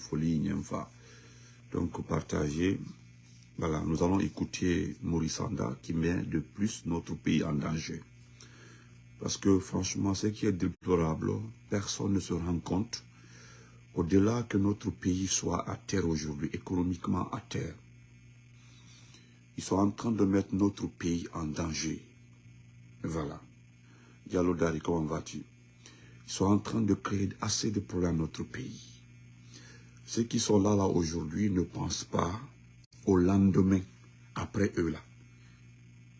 folie, Donc, partagez. Voilà, nous allons écouter Maurice Anda qui met de plus notre pays en danger. Parce que franchement, ce qui est déplorable, personne ne se rend compte. Au-delà que notre pays soit à terre aujourd'hui, économiquement à terre, ils sont en train de mettre notre pays en danger. Voilà. Diallo Dari, comment vas-tu? Ils sont en train de créer assez de problèmes dans notre pays. Ceux qui sont là, là aujourd'hui ne pensent pas au lendemain, après eux là.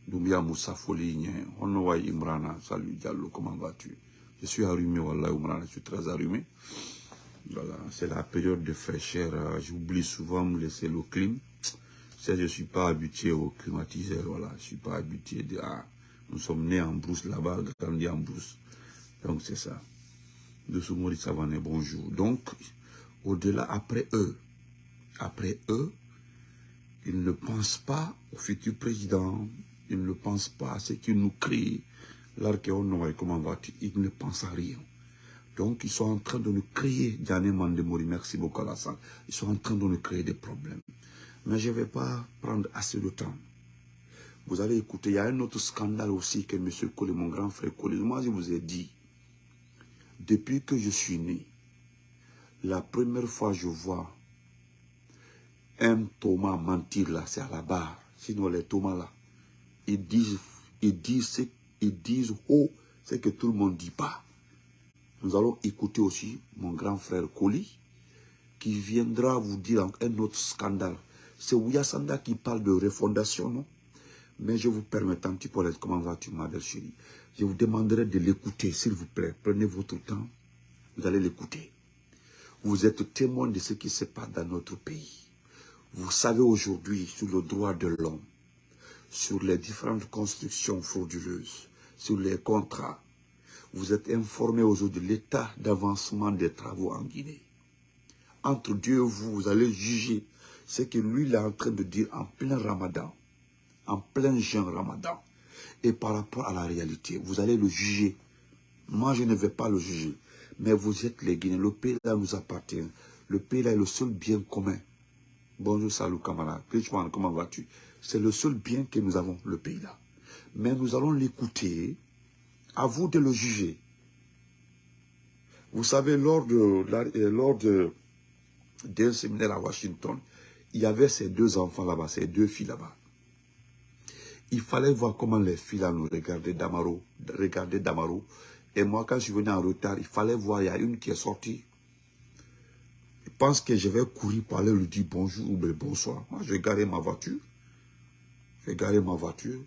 Doumbia Moussa Honowaï Imrana, salut Diallo, comment vas-tu? Je suis allumé, Wallah Imrana, je suis très allumé. Voilà, c'est la période de fraîcheur, euh, j'oublie souvent de me laisser le clim. Je ne suis pas habitué au climatiseur, voilà, je ne suis pas habitué de... Ah, nous sommes nés en brousse là-bas, grandis en brousse. Donc c'est ça. De Soumori Savané, bonjour. Donc, au-delà, après eux, après eux, ils ne pensent pas au futur président, ils ne pensent pas à ce qui nous crée. L'archéon, comment va-tu Ils ne pensent à rien. Donc, ils sont en train de nous créer, Diane Mandemori, merci beaucoup Alassane, ils sont en train de nous créer des problèmes. Mais je ne vais pas prendre assez de temps. Vous allez écouter, il y a un autre scandale aussi que M. Collet, mon grand frère Collet, moi je vous ai dit, depuis que je suis né, la première fois je vois un Thomas mentir là, c'est à la barre. Sinon les Thomas là, ils disent, ils disent, ils disent haut ce que tout le monde ne dit pas. Nous allons écouter aussi mon grand frère Koli, qui viendra vous dire un autre scandale. C'est Sanda qui parle de refondation, non? Mais je vous permets, petit peu, comment vas-tu, ma belle chérie? Je vous demanderai de l'écouter, s'il vous plaît. Prenez votre temps, vous allez l'écouter. Vous êtes témoin de ce qui se passe dans notre pays. Vous savez aujourd'hui sur le droit de l'homme, sur les différentes constructions frauduleuses, sur les contrats. Vous êtes informé aujourd'hui de l'état d'avancement des travaux en Guinée. Entre Dieu et vous, vous allez juger ce que lui est en train de dire en plein ramadan, en plein jeûne ramadan. Et par rapport à la réalité, vous allez le juger. Moi, je ne vais pas le juger. Mais vous êtes les Guinéens. Le pays là nous appartient. Le pays là est le seul bien commun. Bonjour, salut camarade. comment vas-tu? C'est le seul bien que nous avons, le pays là. Mais nous allons l'écouter. À vous de le juger. Vous savez, lors euh, lors d'un séminaire à Washington, il y avait ces deux enfants là-bas, ces deux filles là-bas. Il fallait voir comment les filles là nous regardaient Damaro, regardaient Damaro. Et moi, quand je suis venu en retard, il fallait voir, il y a une qui est sortie pense que je vais courir pour aller lui dire bonjour ou bonsoir. Moi, je vais garer ma voiture. Je vais garer ma voiture.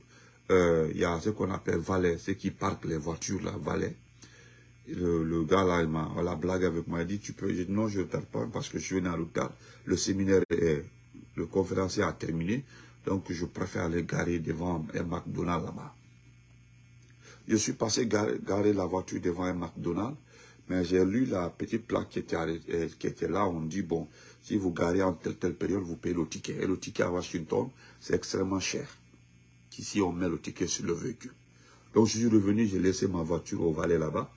Euh, il y a ce qu'on appelle valet, ceux qui parquent les voitures, là, valet. Le, gars là, il m'a la blague avec moi, il dit, tu peux, je non, je ne tarde pas parce que je suis venu en retard. Le séminaire, est, le conférencier a terminé, donc je préfère aller garer devant un McDonald's là-bas. Je suis passé garer la voiture devant un McDonald's, mais j'ai lu la petite plaque qui était, euh, qui était là, on dit, bon, si vous garez en telle, telle période, vous payez le ticket. Et le ticket à Washington, c'est extrêmement cher. Ici, on met le ticket sur le véhicule. Donc, je suis revenu, j'ai laissé ma voiture au valet là-bas.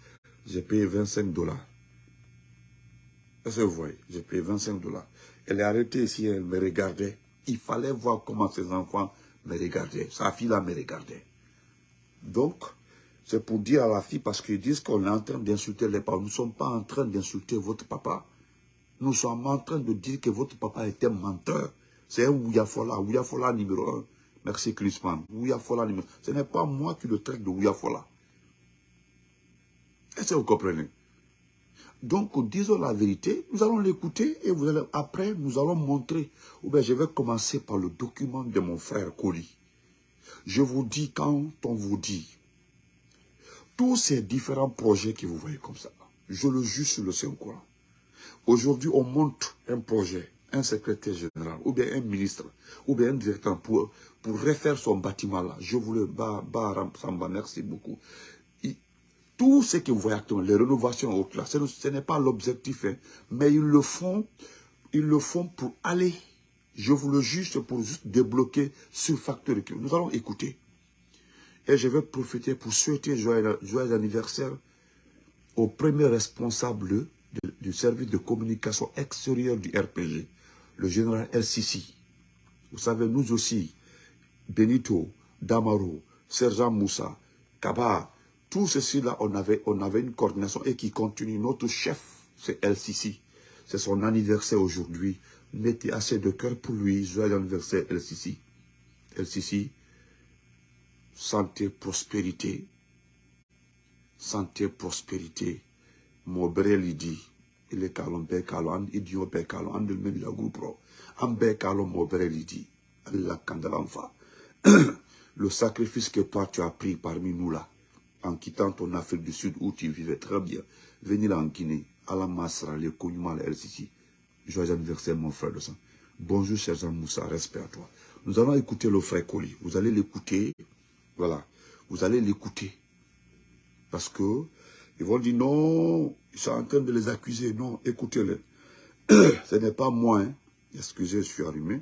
J'ai payé 25 dollars. Est-ce que vous voyez? J'ai payé 25 dollars. Elle est arrêtée ici, elle me regardait. Il fallait voir comment ses enfants me regardaient. Sa fille là me regardait. Donc, c'est pour dire à la fille, parce qu'ils disent qu'on est en train d'insulter les parents. Nous ne sommes pas en train d'insulter votre papa. Nous sommes en train de dire que votre papa était menteur. C'est un Ouyafola, Ouyafola numéro un. Merci Christman. Ouyafola numéro Ce n'est pas moi qui le traite de Ouyafola. Est-ce que vous comprenez? Donc, disons la vérité, nous allons l'écouter et après, nous allons montrer. Ou je vais commencer par le document de mon frère Koli. Je vous dis, quand on vous dit tous ces différents projets que vous voyez comme ça, je le juge sur le Saint-Courant. Aujourd'hui, on monte un projet, un secrétaire général, ou bien un ministre, ou bien un directeur pour, refaire son bâtiment là. Je vous le Samba, merci beaucoup. tout ce que vous voyez actuellement, les rénovations ce n'est pas l'objectif, hein, mais ils le font, ils le font pour aller. Je vous le juge pour juste débloquer ce facteur. Nous allons écouter. Et je vais profiter pour souhaiter joyeux, anniversaire au premier responsable du service de communication extérieure du RPG, le général El. Vous savez, nous aussi, Benito, Damaro, Sergent Moussa, Kaba, tout ceci-là, on avait, on avait une coordination et qui continue. Notre chef, c'est El. C'est son anniversaire aujourd'hui. Mettez assez de cœur pour lui. Joyeux anniversaire, El Sisi. El santé, prospérité. Santé, prospérité. Mon lidi. Il est calme, bé calme, idiot bé calme, en le la groupe. En bé calme, mon lidi. Allah kandalanfa. Le sacrifice que toi tu as pris parmi nous là, en quittant ton Afrique du Sud où tu vivais très bien, venir en Guinée, à la Masra, les Kounyuma, les LCC. Joyeux anniversaire, mon frère de sang. Bonjour, cher Jean Moussa, respect à toi. Nous allons écouter le frère Koli. Vous allez l'écouter. Voilà. Vous allez l'écouter. Parce que, ils vont dire non, ils sont en train de les accuser. Non, écoutez-les. Ce n'est pas moi. Hein. Excusez, je suis allumé.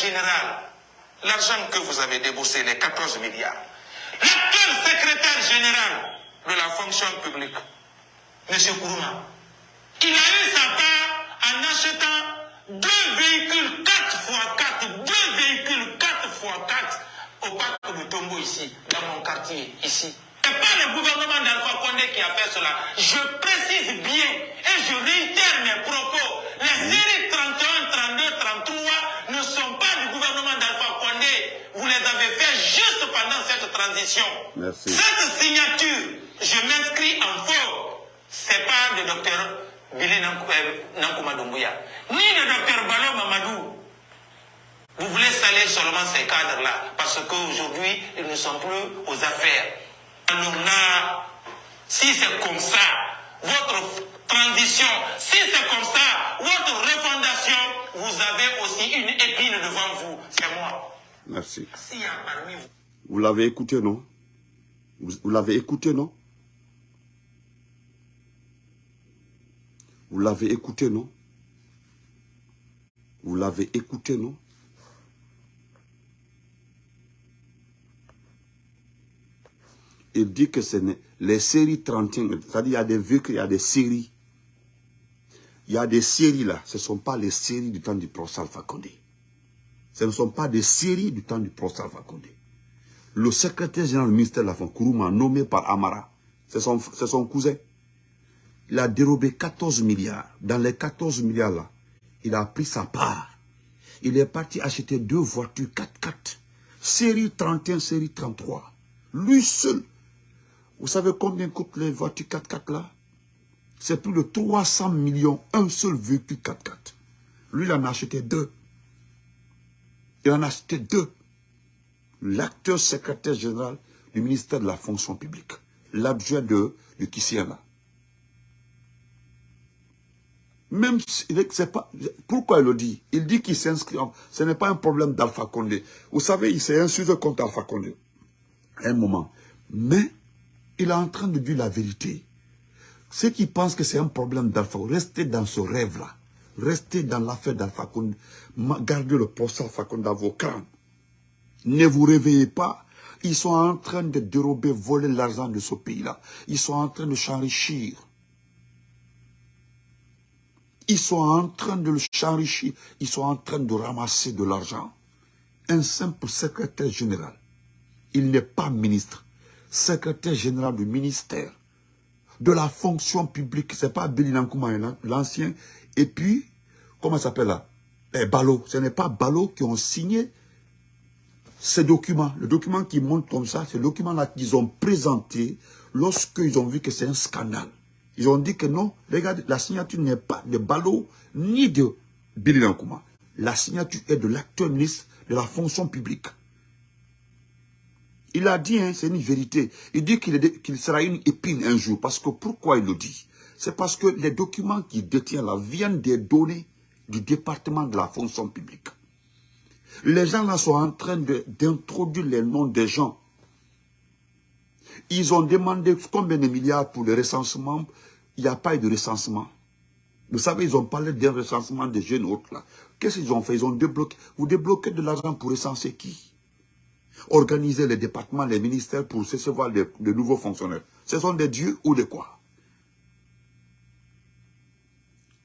Général, l'argent que vous avez déboursé, les 14 milliards, l'actuel secrétaire général de la fonction publique, M. Kourouma, il a eu sa part en achetant deux véhicules 4x4, deux véhicules 4x4 au parc de Tombo ici, dans mon quartier, ici. Ce n'est pas le gouvernement d'Alpha Condé qui a fait cela. Je précise bien et je réitère mes propos. Les séries 31, 32, 33 ne sont pas du gouvernement d'Alpha Condé. Vous les avez fait juste pendant cette transition. Merci. Cette signature, je m'inscris en faux. Ce n'est pas le docteur Billy Nankuma Doumbouya, ni le docteur Balo Mamadou. Vous voulez saler seulement ces cadres-là, parce qu'aujourd'hui, ils ne sont plus aux affaires. Alors là, si c'est comme ça, votre transition, si c'est comme ça, votre refondation, vous avez aussi une épine devant vous. C'est moi. Merci. S'il y a parmi vous. Vous l'avez écouté, non? Vous, l'avez écouté, non? Vous l'avez écouté, non? Vous l'avez écouté, non? Il dit que ce les séries 31, c'est-à-dire il y a des véhicules, il y a des séries. Il y a des séries là, ce ne sont pas les séries du temps du professeur Alpha Ce ne sont pas des séries du temps du professeur Alpha Le secrétaire général du ministère de la Fonds, Kourouma, nommé par Amara, c'est son, son cousin. Il a dérobé 14 milliards. Dans les 14 milliards là, il a pris sa part. Il est parti acheter deux voitures 4x4. Série 31, série 33. Lui seul, vous savez combien coûtent les voitures 4x4 là? C'est plus de 300 millions, un seul véhicule 4x4. Lui, il en a acheté deux. Il en a acheté deux. L'acteur secrétaire général du ministère de la fonction publique. L'adjoint de, de là. Même pourquoi il le dit? Il dit qu'il s'inscrit, ce n'est pas un problème d'Alpha Condé. Vous savez, il s'est insulté contre Alpha Condé. Un moment. Mais, il est en train de dire la vérité. Ceux qui pensent que c'est un problème d'Alpha, restez dans ce rêve-là. Restez dans l'affaire d'Alpha Gardez le poste Alpha dans vos crânes. Ne vous réveillez pas. Ils sont en train de dérober, voler l'argent de ce pays-là. Ils sont en train de s'enrichir. Ils sont en train de s'enrichir. Ils sont en train de ramasser de l'argent. Un simple secrétaire général. Il n'est pas ministre secrétaire général du ministère de la fonction publique. C'est pas Billy Nankouma, l'ancien. Et puis, comment s'appelle là? Eh, Balo. Ce n'est pas Balo qui ont signé ces documents. Le document qui montre comme ça, c'est le document-là qu'ils ont présenté lorsqu'ils ont vu que c'est un scandale. Ils ont dit que non, regardez, la signature n'est pas de Balo ni de Billy Nankouma. La signature est de l'actuel ministre de la fonction publique. Il a dit, hein, c'est une vérité. Il dit qu'il sera une épine un jour. Parce que pourquoi il le dit? C'est parce que les documents qu'il détient là viennent des données du département de la fonction publique. Les gens là sont en train d'introduire les noms des gens. Ils ont demandé combien de milliards pour le recensement. Il n'y a pas eu de recensement. Vous savez, ils ont parlé d'un recensement des jeunes autres là. Qu'est-ce qu'ils ont fait? Ils ont débloqué. Vous débloquez de l'argent pour recenser qui? Organiser les départements, les ministères pour recevoir de, nouveaux fonctionnaires. Ce sont des dieux ou des quoi?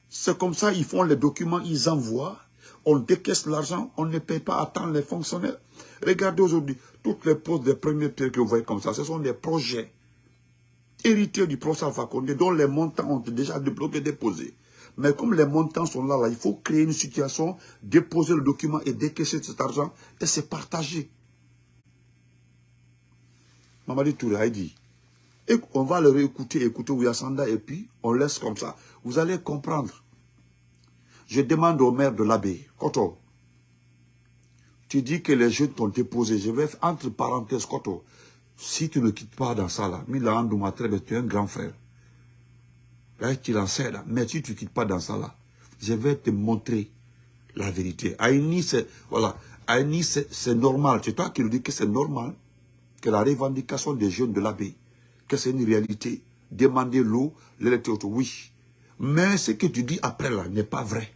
C'est comme ça, ils font les documents, ils envoient, on décaisse l'argent, on ne paye pas à temps les fonctionnaires. Regardez aujourd'hui, toutes les postes des premiers pierres que vous voyez comme ça, ce sont des projets héritiers du professeur Fakonde dont les montants ont déjà débloqué, déposés. Mais comme les montants sont là, là, il faut créer une situation, déposer le document et décaisser cet argent et c'est partagé. Mamadi Touré a dit, et on va le réécouter, écouter Ouyasanda et puis on laisse comme ça. Vous allez comprendre. Je demande au maire de l'abbé, Koto, tu dis que les jeunes t'ont déposé. Je vais, entre parenthèses, Koto, si tu ne quittes pas dans ça là, tu es un grand frère. Là, tu l'en sais là. Mais si tu ne quittes pas dans ça là, je vais te montrer la vérité. Aïni, c'est, normal. C'est toi qui nous dis que c'est normal que la revendication des jeunes de l'abbé, que c'est une réalité. Demander l'eau, l'électricité, oui. Mais ce que tu dis après là n'est pas vrai.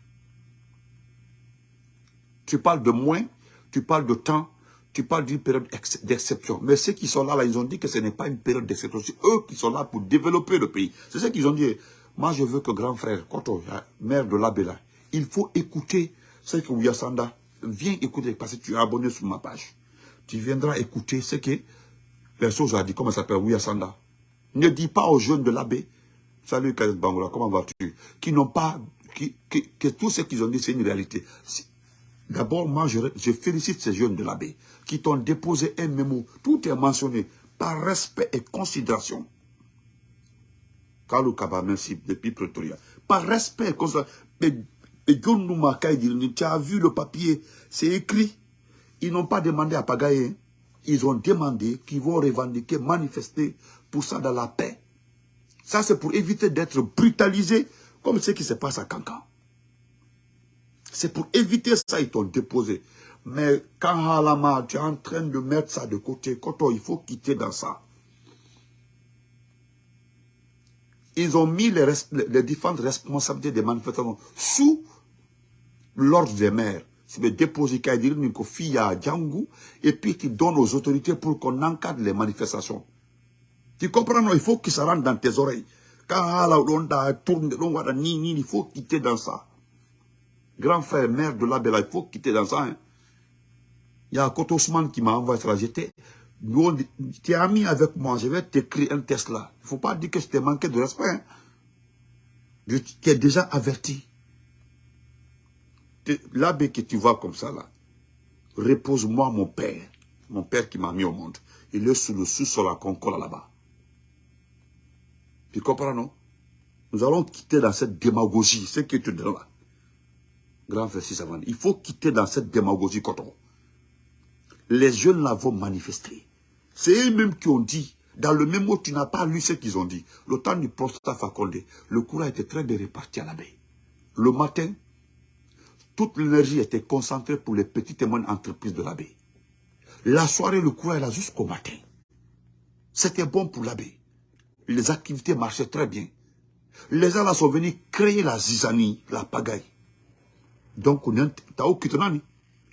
Tu parles de moins, tu parles de temps, tu parles d'une période d'exception. Mais ceux qui sont là, ils ont dit que ce n'est pas une période d'exception. C'est eux qui sont là pour développer le pays. C'est ce qu'ils ont dit. Moi, je veux que grand frère, Koto, maire de l'Abela, il faut écouter ce que Ouyasanda, viens écouter, parce que tu es abonné sur ma page. Tu viendras écouter ce que les choses a dit, comment ça s'appelle, Ouyasanda. Ne dis pas aux jeunes de l'abbé, salut Khaled Bangola, comment vas-tu? Qui n'ont pas, que tout ce qu'ils ont dit, c'est une réalité. D'abord, moi, je, félicite ces jeunes de l'abbé qui t'ont déposé un mémo. Tout est mentionné par respect et considération. Kalou Kaba, merci, depuis Pretoria. Par respect et considération. Tu as vu le papier, c'est écrit. Ils n'ont pas demandé à pagayer. Ils ont demandé qu'ils vont revendiquer, manifester pour ça dans la paix. Ça, c'est pour éviter d'être brutalisés comme ce qui se passe à Cancan. C'est pour éviter ça, ils t'ont déposé. Mais quand Halama, tu es en train de mettre ça de côté, il faut quitter dans ça. Ils ont mis les, différentes responsabilités des manifestations sous l'ordre des maires. C'est le déposer à Django et puis qui donne aux autorités pour qu'on encadre les manifestations. Tu comprends, non? Il faut que ça rentre dans tes oreilles. Quand tourne, il faut quitter dans ça grand frère, maire de la Bella, il faut quitter dans ça. Hein. Il y a Kotosman qui m'a envoyé ça. J'étais, tu es ami avec moi, je vais t'écrire un test là. Il ne faut pas dire que je t'ai manqué de respect. Hein. Je t'ai déjà averti. L'abbé que tu vois comme ça là, repose-moi mon père, mon père qui m'a mis au monde. Il est sous le sous-sol à Concola là-bas. Tu comprends, non? Nous allons quitter dans cette démagogie, ce que tu dis là grand frère Sissavani, il faut quitter dans cette démagogie coton. Les jeunes là vont manifester. C'est eux-mêmes qui ont dit, dans le même mot, tu n'as pas lu ce qu'ils ont dit. Le temps du prostat Fakonde, le courant était très bien réparti à la baie. Le matin, toute l'énergie était concentrée pour les petites et moyennes entreprises de l'abbé. La soirée, le courant est là jusqu'au matin. C'était bon pour l'abbé. Les activités marchaient très bien. Les gens là sont venus créer la zizanie, la pagaille. Donc,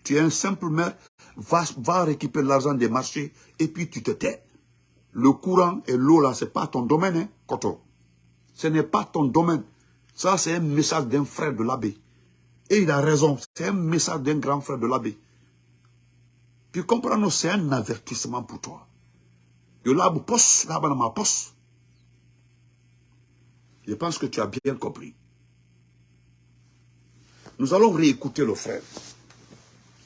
tu es un simple maire, va, récupérer l'argent des marchés et puis tu te tais. Le courant et l'eau là, ce n'est pas ton domaine, hein, Koto. Ce n'est pas ton domaine. Ça, c'est un message d'un frère de l'abbé. Et il a raison, c'est un message d'un grand frère de l'abbé. Puis comprends, c'est un avertissement pour toi. Je pense que tu as bien compris. Nous allons réécouter le frère.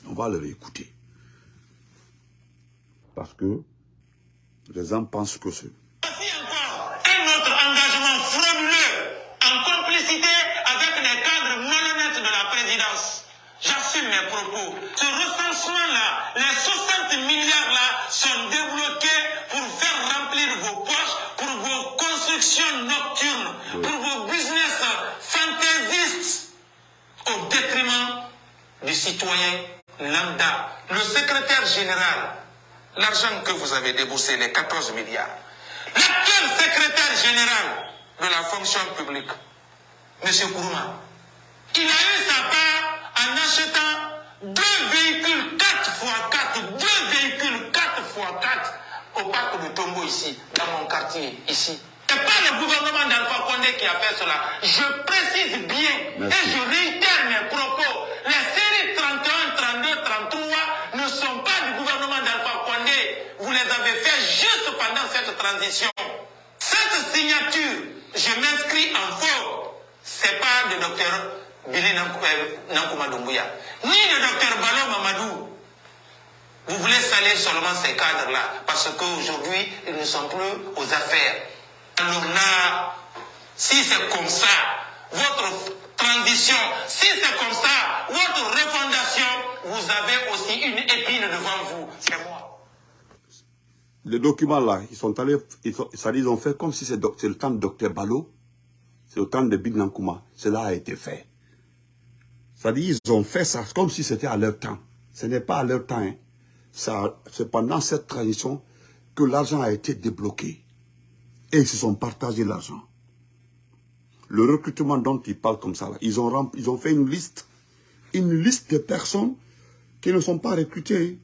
On va le réécouter. Parce que les gens pensent que c'est... Un autre engagement frauduleux en complicité avec les cadres malhonnêtes de la présidence. J'assume mes propos. Ce recensement-là, les 60 milliards-là sont débloqués pour faire remplir vos poches, pour vos constructions nocturnes, pour vos business fantaisistes au détriment du citoyen lambda, secrétaire général, l'argent que vous avez déboursé, les 14 milliards, l'actuel secrétaire général de la fonction publique, M. Kourouma, il a eu sa part en achetant deux véhicules 4 x 4, deux véhicules 4 x 4 au parc de Tombo ici, dans mon quartier, ici. Ce n'est pas le gouvernement d'Alpha Condé qui a fait cela. Je précise bien Merci. et je réitère mes propos. Les séries 31, 32, 33 ne sont pas du gouvernement d'Alpha Condé. Vous les avez fait juste pendant cette transition. Cette signature, je m'inscris en faux. C'est pas de docteur Billy Nankou- euh, ni de docteur Balo Mamadou. Vous voulez salir seulement ces cadres-là parce qu'aujourd'hui, ils ne sont plus aux affaires. Alors là, si c'est comme ça, votre si c'est comme ça, votre refondation, vous avez aussi une épine devant vous. C'est moi. Les documents là, ils sont allés, ils, sont, ils ont fait comme si c'est le temps de Dr Balo, c'est le temps de Big Nankuma. Cela a été fait. Dit, ils ont fait ça comme si c'était à leur temps. Ce n'est pas à leur temps. hein. C'est pendant cette transition que l'argent a été débloqué. Et ils se sont partagés l'argent. Le recrutement dont ils parlent comme ça, ils, ont, fait une liste, une liste de personnes qui ne sont pas recrutées.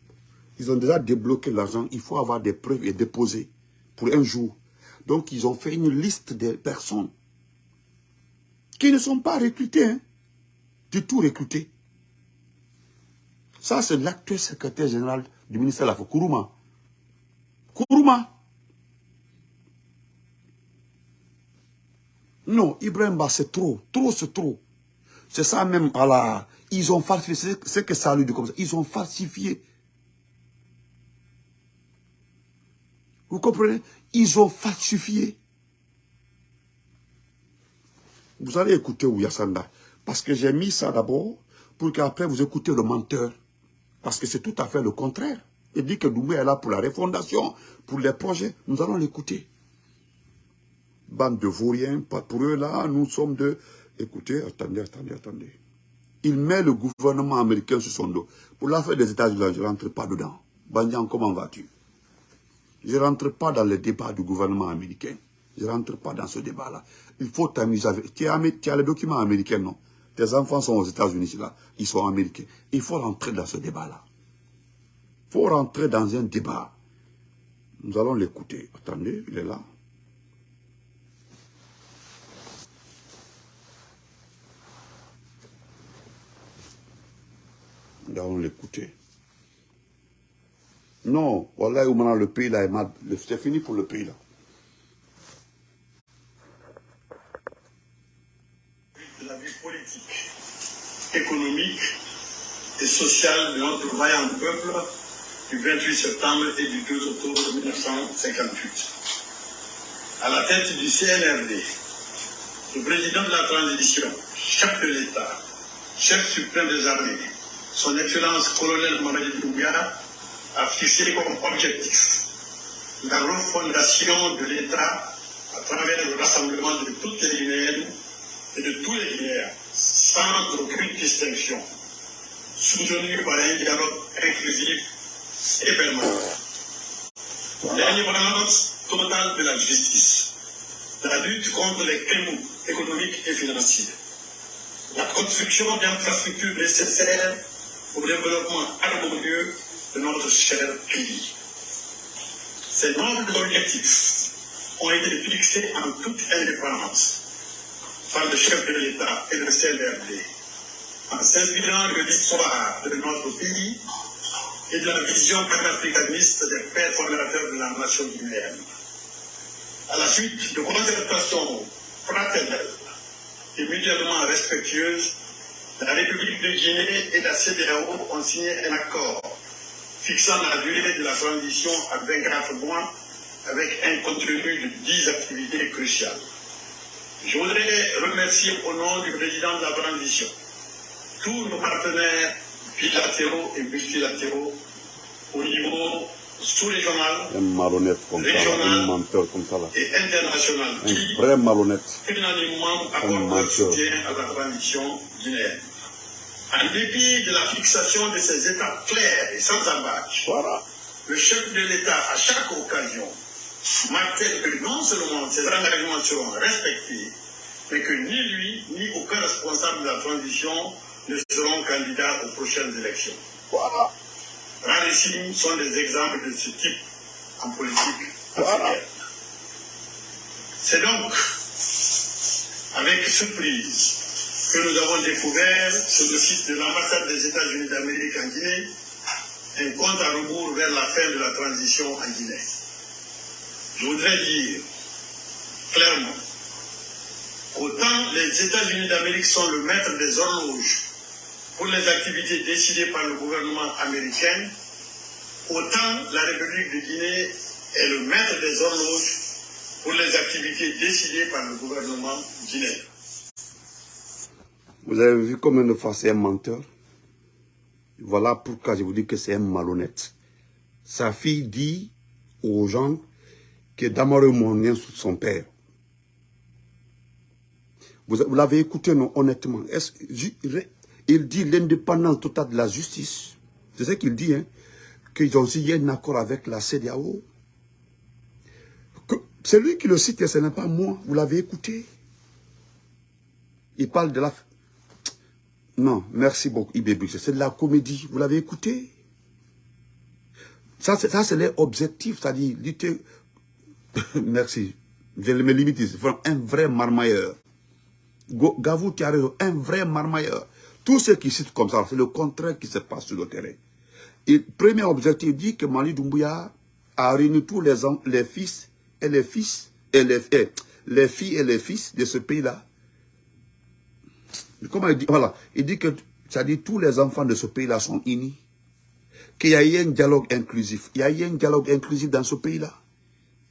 Ils ont déjà débloqué l'argent. Il faut avoir des preuves et déposer pour un jour. Donc, ils ont fait une liste des personnes qui ne sont pas recrutées. hein. Du tout recrutées. Ça, c'est l'actuel secrétaire général du ministère de la Kourouma. Kourouma. Non, Ibrahim c'est trop. Trop, c'est trop. C'est ça même, voilà. Ils ont falsifié, c'est que ça lui dit comme ça. Ils ont falsifié. Vous comprenez? Ils ont falsifié. Vous allez écouter Ouyasanda. Parce que j'ai mis ça d'abord pour qu'après vous écoutez le menteur. Parce que c'est tout à fait le contraire. Il dit que Doumbé est là pour la refondation, pour les projets. Nous allons l'écouter. Bande de vauriens, pas pour eux là, nous sommes de... Écoutez, attendez, attendez, attendez. Il met le gouvernement américain sur son dos. Pour l'affaire des États-Unis, je ne rentre pas dedans. Bandian, comment vas-tu? Je ne rentre pas dans le débat du gouvernement américain. Je ne rentre pas dans ce débat-là. Il faut t'amuser avec... Tu as, tu as les documents américains, non? Tes enfants sont aux États-Unis, là. Ils sont américains. Il faut rentrer dans ce débat-là. Il faut rentrer dans un débat. Nous allons l'écouter. Attendez, il est là. Nous allons l'écouter. Non, voilà où maintenant le pays là est mal. C'est fini pour le pays là. de la vie politique, économique et sociale de notre vaillant peuple du 28 septembre et du 2 octobre 1958. À la tête du CNRD, le président de la transition, chef de l'État, chef suprême des armées, son Excellence colonel Mamadi Doumbia, a fixé comme objectif la refondation de l'État à travers le rassemblement de toutes les Guinéennes et de tous les Guinéens, sans aucune distinction, soutenu par un dialogue inclusif et permanent. L'indépendance totale de la justice, la lutte contre les crimes économiques et financiers, la construction d'infrastructures nécessaires au développement harmonieux de notre cher pays. Ces nobles objectifs ont été fixés en toute indépendance par le chef de l'État et le CNRD, en s'inspirant de l'histoire de notre pays et de la vision panafricaniste des pères fondateurs de la nation guinéenne. À la suite de concertations fraternelles et mutuellement respectueuses, la République de Guinée et la CDAO ont signé un accord fixant la durée de la transition à 24 mois avec un contenu de 10 activités cruciales. Je voudrais remercier au nom du président de la transition tous nos partenaires bilatéraux et multilatéraux au niveau sous-régional Un malhonnête comme ça, là, un menteur comme ça là. et international Un qui vrai malhonnête. unanimement Un accorde leur soutien à la transition guinéenne. En dépit de la fixation de ces étapes claires et sans embâche, Voilà. le chef de l'État, à chaque occasion, martèle que non seulement ces engagements seront respectés, mais que ni lui, ni aucun responsable de la transition ne seront candidats aux prochaines élections. Voilà. Rarissimes sont des exemples de ce type en politique Voilà. africaine. C'est donc avec surprise que nous avons découvert sur le site de l'ambassade des États-Unis d'Amérique en Guinée un compte à rebours vers la fin de la transition en Guinée. Je voudrais dire clairement qu'autant les États-Unis d'Amérique sont le maître des horloges pour les activités décidées par le gouvernement américain, autant la République de Guinée est le maître des horloges pour les activités décidées par le gouvernement guinéen. Vous avez vu combien de fois c'est un menteur? Voilà pourquoi je vous dis que c'est un malhonnête. Sa fille dit aux gens que Damaro Mounien sous son père. Vous, l'avez écouté, non, honnêtement. Il dit l'indépendance totale de la justice. C'est ce qu'il dit, hein. Qu'ils ont signé un accord avec la CDAO. C'est lui qui le cite, et ce n'est pas moi. Vous l'avez écouté. Il parle de la... Non, merci beaucoup. C'est de la comédie. Vous l'avez écouté? Ça, c'est ça, c'est l'objectif, c'est-à-dire lutter... merci. Je me limite Un vrai marmailleur. Gavou, tu. Un vrai marmailleur. Tout ce qui cite comme ça, c'est le contraire qui se passe sur le terrain. Premier objectif dit que Mali Doumbouya a réuni tous les, les fils et les fils et les, eh, les filles et les fils de ce pays-là Comment il dit Voilà. Il dit que, ça dit tous les enfants de ce pays-là sont unis. Qu'il y a eu un dialogue inclusif. Il y a eu un dialogue inclusif dans ce pays-là.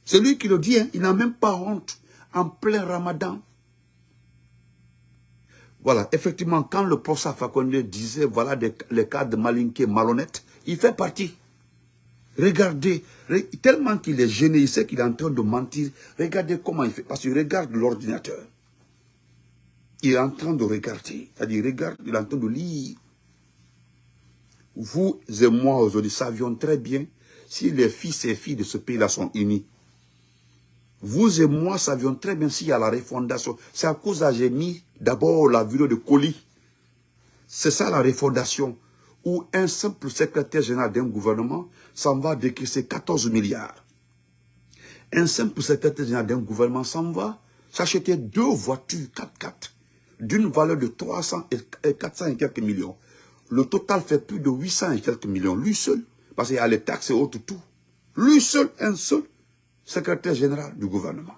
C'est lui qui le dit, hein. il n'a même pas honte. En plein ramadan. Voilà, effectivement, quand le professeur Fakonde disait, voilà les cas de malinqué malhonnête, il fait partie. Regardez, re- tellement qu'il est gêné, il sait qu'il est en train de mentir. Regardez comment il fait, parce qu'il regarde l'ordinateur. Il est en train de regarder, c'est-à-dire regarde, il est en train de lire. Vous et moi aujourd'hui savions très bien si les fils et filles de ce pays-là sont unis. Vous et moi savions très bien s'il y a la refondation. C'est à cause de j'ai mis d'abord la vidéo de colis. C'est ça la refondation. Où un simple secrétaire général d'un gouvernement s'en va décaisser 14 milliards. Un simple secrétaire général d'un gouvernement s'en va s'acheter deux voitures 4x4 d'une valeur de 300 et 400 et quelques millions. Le total fait plus de 800 et quelques millions. Lui seul, parce qu'il y a les taxes et autres, tout. Lui seul, un seul secrétaire général du gouvernement.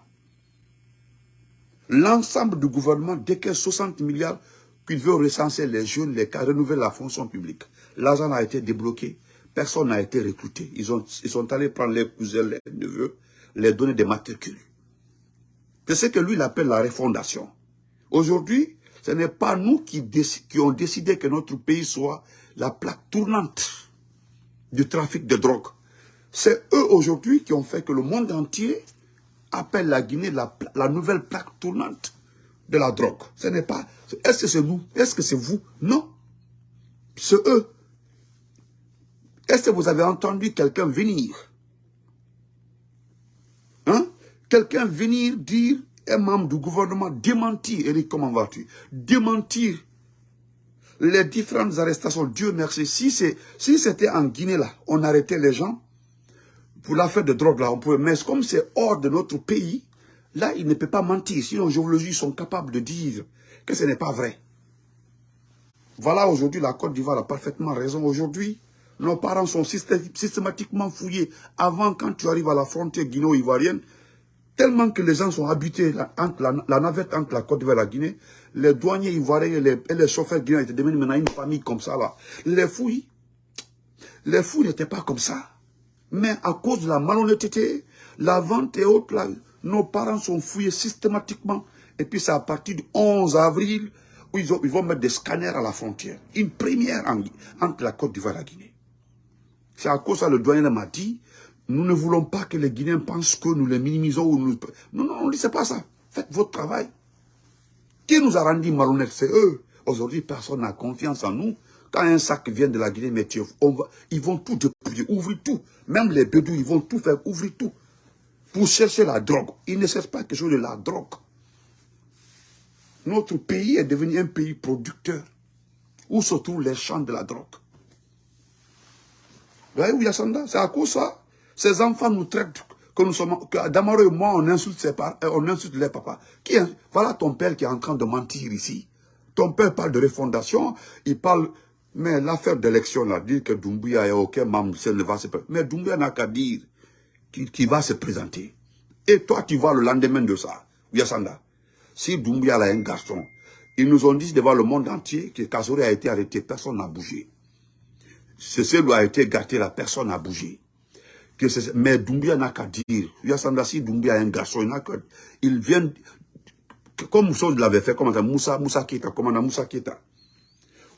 L'ensemble du gouvernement décaisse 60 milliards qu'il veut recenser les jeunes, les cas, renouveler la fonction publique. L'argent a été débloqué, personne n'a été recruté. Ils, ont, ils sont allés prendre les cousins, les neveux, les donner des matricules. C'est ce que lui il appelle la refondation. Aujourd'hui, ce n'est pas nous qui, qui ont décidé que notre pays soit la plaque tournante du trafic de drogue. C'est eux aujourd'hui qui ont fait que le monde entier appelle la Guinée la, nouvelle plaque tournante de la drogue. Ce n'est pas... Est-ce que c'est nous Est-ce que c'est vous? Non. C'est eux. Est-ce que vous avez entendu quelqu'un venir? Hein? Quelqu'un venir dire, un membre du gouvernement, démentir, Eric, comment vas-tu? Démentir les différentes arrestations. Dieu merci. Si c'était en Guinée, là, on arrêtait les gens pour l'affaire de drogue, là, on pouvait. Mais comme c'est hors de notre pays, là, il ne peut pas mentir. Sinon, dis, ils sont capables de dire que ce n'est pas vrai. Voilà, aujourd'hui, la Côte d'Ivoire a parfaitement raison. Aujourd'hui, nos parents sont systé- systématiquement fouillés. Avant, quand tu arrives à la frontière guinéo-ivoirienne, tellement que les gens sont habités entre la, la navette entre la Côte d'Ivoire et la Guinée, les douaniers ivoiriens et les, et les chauffeurs guinéens étaient devenus maintenant une famille comme ça. Là. Les fouilles, les fouilles n'étaient pas comme ça. Mais à cause de la malhonnêteté, la vente et autres, nos parents sont fouillés systématiquement. Et puis c'est à partir du 11 avril où ils, ont- ils vont mettre des scanners à la frontière. Une première en- entre la Côte d'Ivoire et la Guinée. C'est à cause de ça le douanier m'a dit, nous ne voulons pas que les Guinéens pensent que nous les minimisons. Ou nous... Non, non, on dit, c'est pas ça. Faites votre travail. Qui nous a rendu malhonnêtes? C'est eux. Aujourd'hui, personne n'a confiance en nous. Quand un sac vient de la Guinée, ils vont tout dépouiller, ouvrir tout. Même les bédous, ils vont tout faire, ouvrir tout. Pour chercher la drogue. Ils ne cherchent pas quelque chose de la drogue. Notre pays est devenu un pays producteur. Où se trouvent les champs de la drogue? Vous voyez où Yassanda C'est à cause ça. Ces enfants nous traitent que nous sommes, que et moi, on insulte, ses parents, euh, on insulte les papas. Qui voilà ton père qui est en train de mentir ici. Ton père parle de refondation, il parle, mais l'affaire d'élection là, dit que Doumbouya est aucun membre, ne va se Mais Doumbouya n'a qu'à dire qu'il va se présenter. Et toi, tu vois le lendemain de ça, Yassanda. Si Doumbouya a un garçon, ils nous ont dit devant le monde entier que Kazori a été arrêté, personne n'a bougé. lui a été gâté, la personne n'a bougé mais Doumbia n'a qu'à dire. Yassandasi Doumbia est un garçon, il n'a Il vient, comme Moussa l'avait fait, comme Moussa, Moussa Kita, commandant Moussa Kita.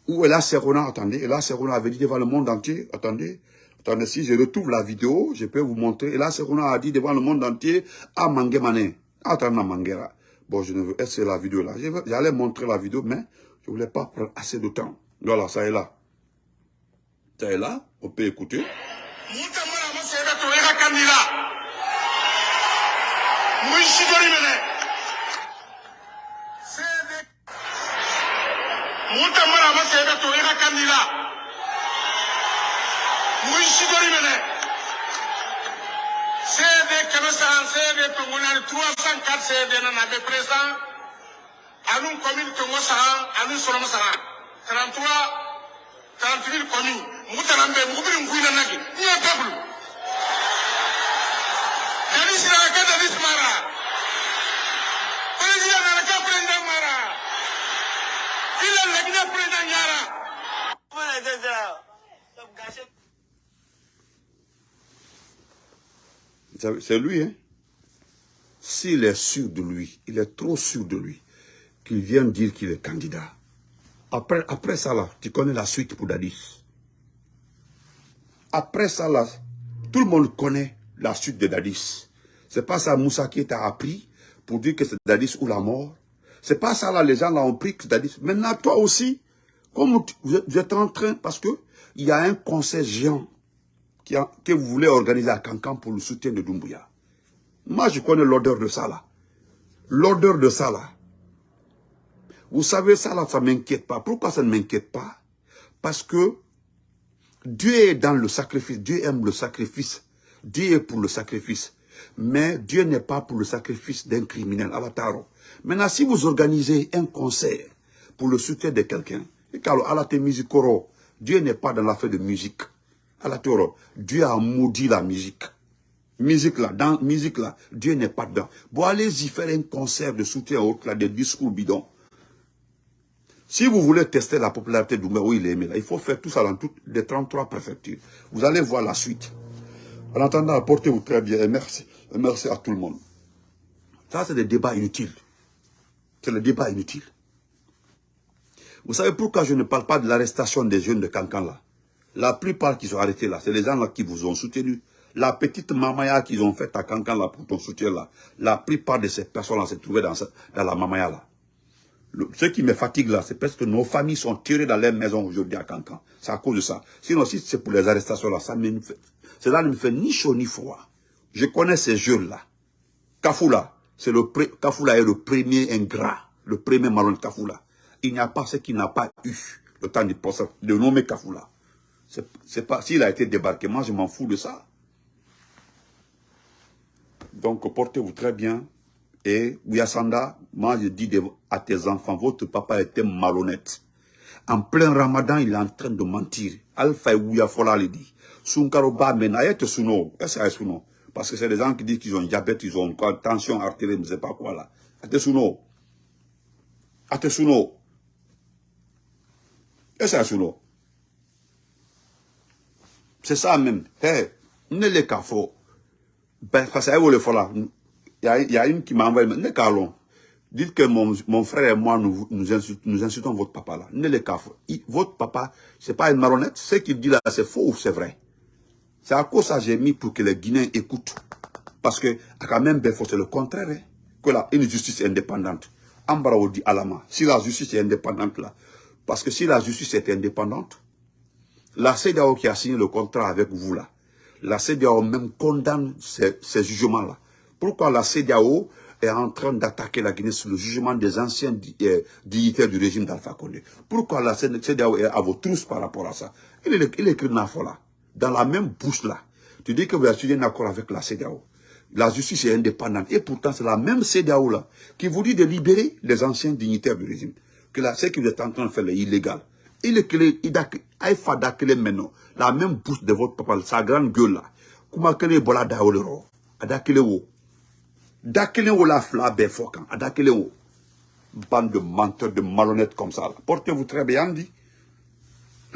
Où Ella Serona, attendez, Ella Serona avait dit devant le monde entier, attendez, attendez, si je retrouve la vidéo, je peux vous montrer. Ella Serona a dit devant le monde entier, à Mangemane, attendez, Mangera. Bon, je ne veux, est-ce la vidéo là? J'allais montrer la vidéo, mais je ne voulais pas prendre assez de temps. Voilà, ça est là. Ça est là, on peut écouter. 합니다. 무시거리면에 세대 겸사 세대 동원하는 두아산 갓 세대는 아베 프레상 아는 고민 동원상 아는 소름상 33 38 고민 무단한 배 무비는 구인한 나기 이 앞에 불러 C'est lui, hein. S'il est sûr de lui, il est trop sûr de lui, qu'il vient dire qu'il est candidat. Après, ça, là, tu connais la suite pour Dadis. Après ça, là, tout le monde connaît la suite de Dadis. C'est pas ça Moussa qui t'a appris pour dire que c'est Dadis ou la mort. C'est pas ça là, les gens l'ont pris que c'est Dadis. Maintenant, toi aussi, comme vous êtes en train, parce que il y a un conseil géant que vous voulez organiser à Cancan pour le soutien de Doumbouya. Moi, je connais l'odeur de ça là. L'odeur de ça là. Vous savez, ça là, ça ne m'inquiète pas. Pourquoi ça ne m'inquiète pas? Parce que Dieu est dans le sacrifice. Dieu aime le sacrifice. Dieu est pour le sacrifice. Mais Dieu n'est pas pour le sacrifice d'un criminel. Avataro. Maintenant, si vous organisez un concert pour le soutien de quelqu'un, Dieu n'est pas dans l'affaire de musique. Dieu a maudit la musique. Musique là, dans musique là, Dieu n'est pas dedans. Bon, allez-y faire un concert de soutien autre là, des discours bidons. Si vous voulez tester la popularité d'Oumé, où il est aimé, là, il faut faire tout ça dans toutes les 33 préfectures. Vous allez voir la suite. En attendant, portez-vous très bien et merci. Merci à tout le monde. Ça, c'est des débats inutiles. C'est le débat inutile. Vous savez pourquoi je ne parle pas de l'arrestation des jeunes de Cancan là? La plupart qui sont arrêtés là, c'est les gens qui vous ont soutenu. La petite mamaya qu'ils ont faite à Cancan là pour ton soutien là, la plupart de ces personnes là se trouvaient dans, la mamaya là. ce qui me fatigue là, c'est parce que nos familles sont tirées dans leur maison aujourd'hui à Cancan. C'est à cause de ça. Sinon, si c'est pour les arrestations là, ça me fait, cela ne me fait ni chaud ni froid. Je connais ces jeunes-là. Kafoula, c'est le Kafoula est le premier ingrat, le premier marron de Kafoula. Il n'y a pas ce qu'il n'a pas eu le temps de, de nommer Kafoula. C'est pas s'il a été débarqué, moi je m'en fous de ça. Donc portez-vous très bien. Et Ouyasanda, moi je dis à tes enfants, votre papa était malhonnête. En plein ramadan, il est en train de mentir. Alpha et Ouyafola le dit. Sunkaro ba menayete suno. Suno? Parce que c'est des gens qui disent qu'ils ont diabète, ils ont quoi, tension artérielle, je ne sais pas quoi là. Atesuno. Atesuno. Que suno? C'est ça même. Hey, ne les cafo. Ben, parce que le là. Il y a une qui m'a envoyé, ne calons. Dites que mon, mon, frère et moi, nous, nous, insultons, votre papa là. Ne les cafo. Votre papa, c'est pas une marionnette. Ce qu'il dit là, c'est faux ou c'est vrai? C'est à cause ça j'ai mis pour que les Guinéens écoutent. Parce que, quand même, c'est le contraire. Hein, que là, une justice indépendante. Ambara dit Alama. Si la justice est indépendante là, Parce que si la justice est indépendante, la CEDAO qui a signé le contrat avec vous là, la CEDAO même condamne ces, jugements-là. Pourquoi la CEDAO est en train d'attaquer la Guinée sur le jugement des anciens euh, dignitaires du régime d'Alpha Condé? Pourquoi la CEDAO est à vos trousses par rapport à ça? Il, est, il écrit là, dans la même bouche là. Tu dis que vous avez signé un accord avec la CEDAO. La justice est indépendante. Et pourtant, c'est la même CEDAO là qui vous dit de libérer les anciens dignitaires du régime. Que là, ce que vous êtes en train de faire est illégal. Il est que il maintenant. La même bouche de votre papa, sa grande gueule là. Que bola daole ro? Adakele wo. Dakele wo la befokan. Adakele wo. Bande de menteurs, de malhonnêtes comme ça. Portez-vous très bien dit.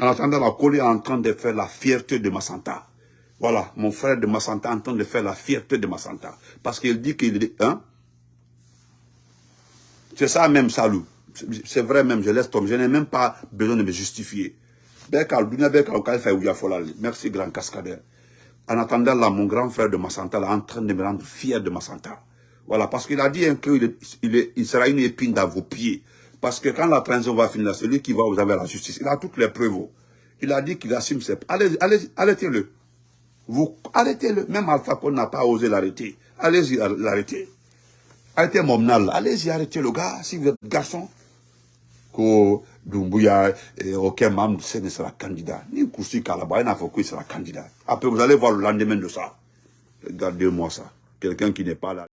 En attendant, la Colis est en train de faire la fierté de Massanta. Voilà, mon frère de Massanta en train de faire la fierté de Massanta. Parce qu'il dit qu'il est... Hein? C'est ça même, salut. C'est vrai même, je laisse tomber. Je n'ai même pas besoin de me justifier. Merci, grand cascadeur. En attendant là, mon grand frère de Massanta est en train de me rendre fier de Massanta. Voilà, parce qu'il a dit qu'il il, sera une épine dans vos pieds. Parce que quand la transition va finir, celui qui va vous avoir la justice, il a toutes les preuves. Il a dit qu'il assume ses... Allez, allez, arrêtez-le. Vous arrêtez-le. Même Alpha Condé n'a pas osé l'arrêter. Allez-y l'arrêter. Arrêtez mon Allez-y arrêtez le gars, si vous êtes garçon. Dumbuya, aucun membre de ne sera candidat. Ni Koussi Kalaba, il pas qu'il sera candidat. Après, vous allez voir le lendemain de ça. Regardez-moi ça. Quelqu'un qui n'est pas là.